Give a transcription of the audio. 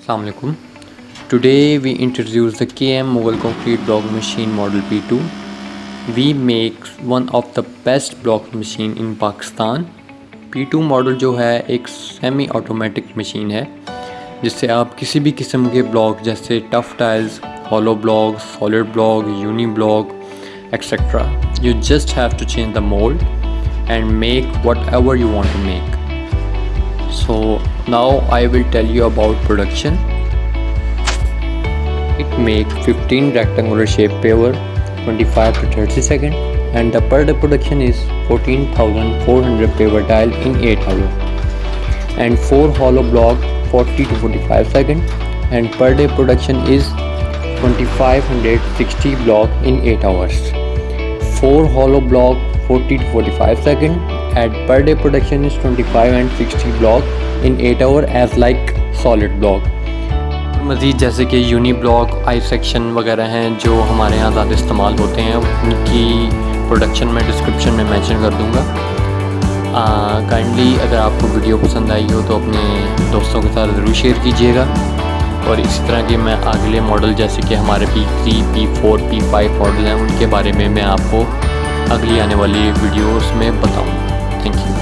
Assalamualaikum. Today we introduce the KM Mughal concrete block machine model P2. We make one of the best block machine in Pakistan. P2 model जो है एक semi automatic machine है जिससे आप किसी भी किस्म के ब्लॉक जैसे tough tiles hollow block solid block uni block etcetera you just have to change the mould and make whatever you want to make so now I will tell you about production. It make 15 rectangular shape paver 25 to 30 second and the per day production is 14,400 paver tile in 8 hours and 4 hollow block 40 to 45 second and per day production is 2560 block in 8 hours. 4 hollow block 40 to 45 second and per day production is 25 and 60 block in 8 hour as like solid block. मज़ीद जैसे कि uni block I section वगैरह हैं जो हमारे यहाँ ज़्यादा इस्तेमाल होते हैं, उनकी प्रोडक्शन में डिस्क्रिप्शन में मेंशन कर दूँगा। काइंडली अगर आपको वीडियो पसंद आई हो तो अपने दोस्तों के साथ ज़रूर शेयर कीजिएगा। और इसी तरह के मैं अगले मॉडल जैसे कि हमारे P three P four P five model हैं, उनके बारे में मैं आपको अगली आने वाली वीडियोस में बताऊँगा। Thank you